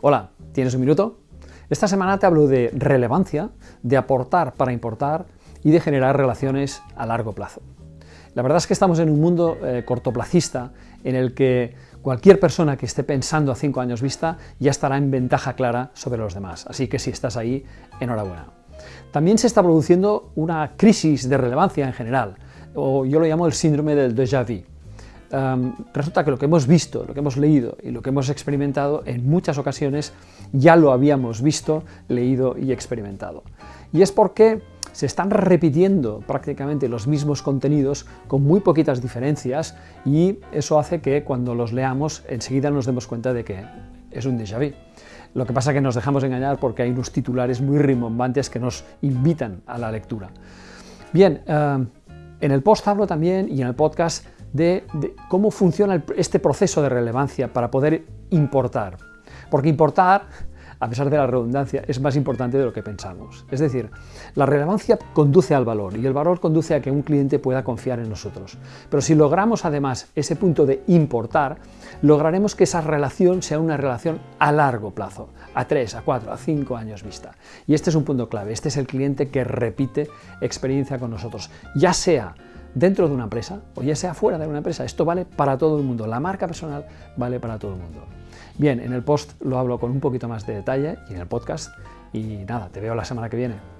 Hola, ¿tienes un minuto? Esta semana te hablo de relevancia, de aportar para importar y de generar relaciones a largo plazo. La verdad es que estamos en un mundo eh, cortoplacista en el que cualquier persona que esté pensando a cinco años vista ya estará en ventaja clara sobre los demás, así que si estás ahí, enhorabuena. También se está produciendo una crisis de relevancia en general, o yo lo llamo el síndrome del déjà vu resulta que lo que hemos visto, lo que hemos leído y lo que hemos experimentado en muchas ocasiones ya lo habíamos visto, leído y experimentado. Y es porque se están repitiendo prácticamente los mismos contenidos con muy poquitas diferencias y eso hace que cuando los leamos enseguida nos demos cuenta de que es un déjà vu. Lo que pasa es que nos dejamos engañar porque hay unos titulares muy rimbombantes que nos invitan a la lectura. Bien, en el post hablo también y en el podcast de, cómo funciona este proceso de relevancia para poder importar. Porque importar, a pesar de la redundancia, es más importante de lo que pensamos. Es decir, la relevancia conduce al valor y el valor conduce a que un cliente pueda confiar en nosotros. Pero si logramos además ese punto de importar, lograremos que esa relación sea una relación a largo plazo, a 3, a 4, a 5 años vista. Y este es un punto clave, este es el cliente que repite experiencia con nosotros, ya sea dentro de una empresa o ya sea fuera de una empresa. Esto vale para todo el mundo, la marca personal vale para todo el mundo. Bien, en el post lo hablo con un poquito más de detalle y en el podcast y nada, te veo la semana que viene.